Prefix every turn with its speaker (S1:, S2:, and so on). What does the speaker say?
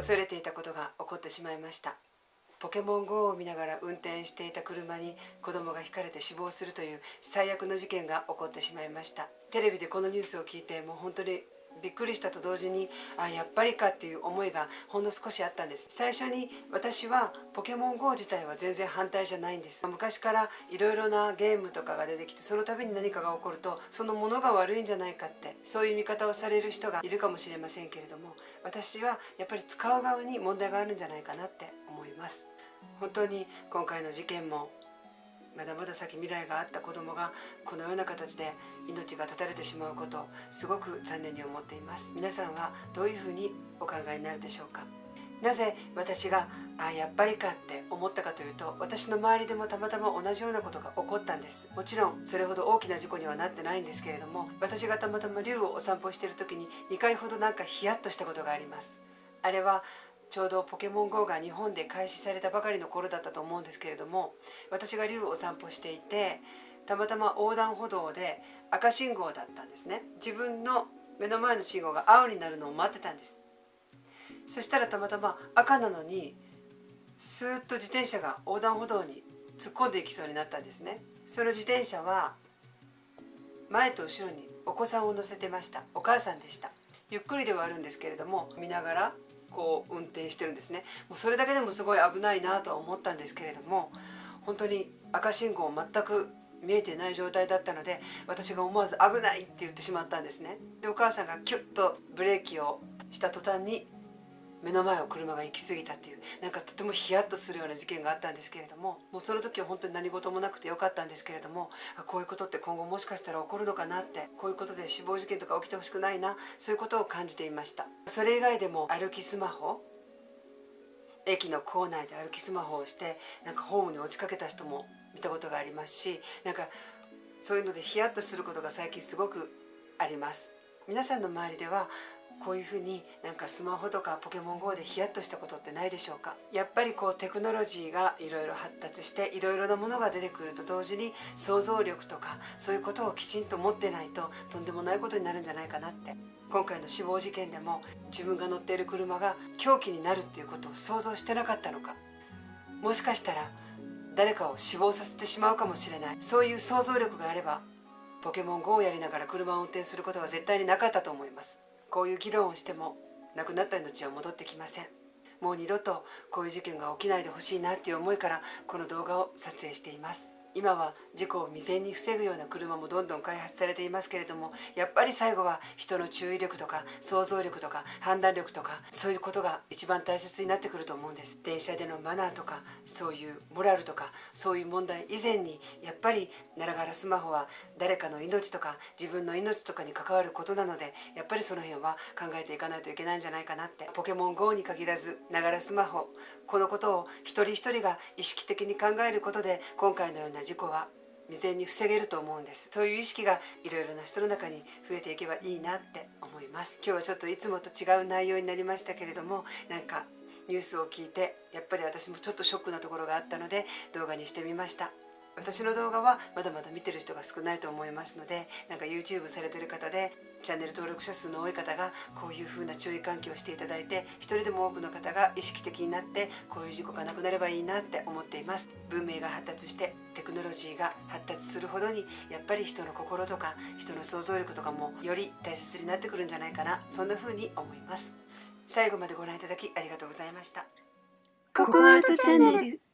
S1: 恐れていたことが起こってしまいました。ポケモン GO を見ながら運転していた車に子供がひかれて死亡するという最悪の事件が起こってしまいました。テレビでこのニュースを聞いてもう本当にびっくりしたと同時にあやっぱりかっていう思いがほんの少しあったんです。最初に私はポケモン GO 自体は全然反対じゃないんです。昔からいろいろなゲームとかが出てきてその度に何かが起こるとそのものが悪いんじゃないかってそういう見方をされる人がいるかもしれませんけれども私はやっぱり使う側に問題があるんじゃないかなって思います。本当に今回の事件もまだまだ先未来があった子供がこのような形で命が絶たれてしまうことすごく残念に思っています。皆さんはどういうふうにお考えになるでしょうか？なぜ私があやっぱりかって思ったかというと私の周りでもたまたま同じようなことが起こったんです。もちろんそれほど大きな事故にはなってないんですけれども私がたまたま竜をお散歩している時に2回ほどなんかヒヤッとしたことがありますあれはちょうどポケモン GO が日本で開始されたばかりの頃だったと思うんですけれども私が竜をお散歩していてたまたま横断歩道で赤信号だったんですね。自分の目の前の信号が青になるのを待ってたんです。そしたらたまたま赤なのにスーッと自転車が横断歩道に突っ込んでいきそうになったんですね。その自転車は前と後ろにお子さんを乗せてました。お母さんでした。ゆっくりではあるんですけれども見ながらこう運転してるんですねもうそれだけでもすごい危ないなとは思ったんですけれども本当に赤信号全く見えてない状態だったので私が思わず「危ない!」って言ってしまったんですねでお母さんがキュッとブレーキをした途端に目の前を車が行き過ぎたっていうなんかとてもヒヤッとするような事件があったんですけれどももうその時は本当に何事もなくてよかったんですけれどもこういうことって今後もしかしたら起こるのかなってこういうことで死亡事件とか起きてほしくないなそういうことを感じていました。それ以外でも歩きスマホ駅の構内で歩きスマホをしてなんかホームに落ちかけた人も見たことがありますしなんかそういうのでヒヤッとすることが最近すごくあります。皆さんの周りではこういうふうになんかスマホとかポケモン GO でヒヤッとしたことってないでしょうか？やっぱりこうテクノロジーがいろいろ発達していろいろなものが出てくると同時に想像力とかそういうことをきちんと持ってないととんでもないことになるんじゃないかなって。今回の死亡事件でも自分が乗っている車が凶器になるっていうことを想像してなかったのか？もしかしたら誰かを死亡させてしまうかもしれない。そういう想像力があればポケモン GO をやりながら車を運転することは絶対になかったと思います。こういう議論をしても亡くなった命は戻ってきません。もう二度とこういう事件が起きないでほしいなっていう思いからこの動画を撮影しています。今は事故を未然に防ぐような車もどんどん開発されていますけれどもやっぱり最後は人の注意力とか想像力とか判断力とかそういうことが一番大切になってくると思うんです。電車でのマナーとかそういうモラルとかそういう問題以前にやっぱりならがらスマホは誰かの命とか自分の命とかに関わることなのでやっぱりその辺は考えていかないといけないんじゃないかなって。ポケモン GO に限らずながらスマホこのことを一人一人が意識的に考えることで今回のようなな事故は未然に防げると思うんです。そういう意識がいろいろな人の中に増えていけばいいなって思います。今日はちょっといつもと違う内容になりましたけれどもなんかニュースを聞いてやっぱり私もちょっとショックなところがあったので動画にしてみました。私の動画はまだまだ見てる人が少ないと思いますのでなんか YouTube されてる方でチャンネル登録者数の多い方がこういう風な注意喚起をしていただいて一人でも多くの方が意識的になってこういう事故がなくなればいいなって思っています。文明が発達してテクノロジーが発達するほどにやっぱり人の心とか人の想像力とかもより大切になってくるんじゃないかなそんな風に思います。最後までご覧いただきありがとうございました。
S2: ココアートチャンネル。